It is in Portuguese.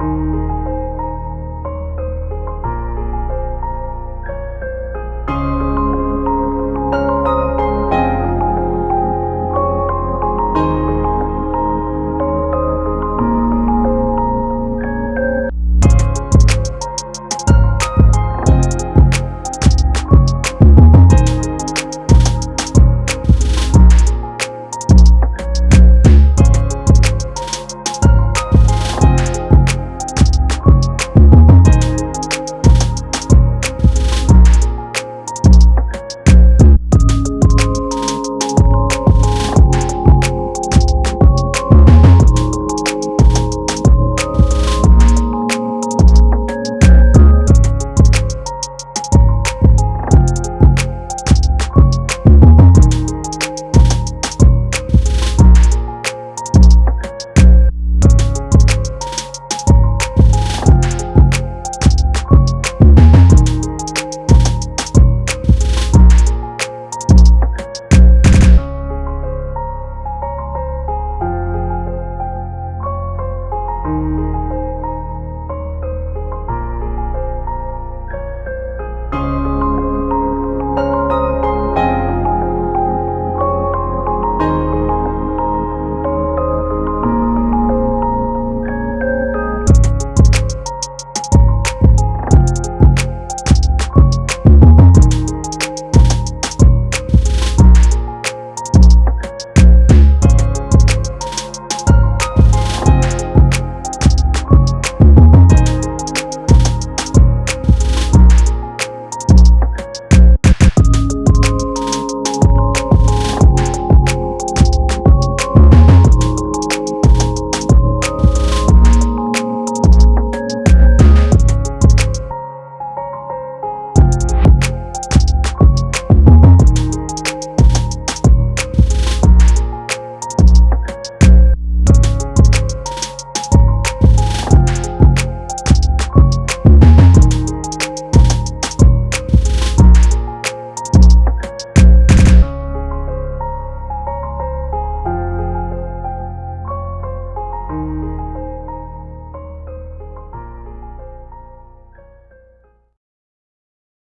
Música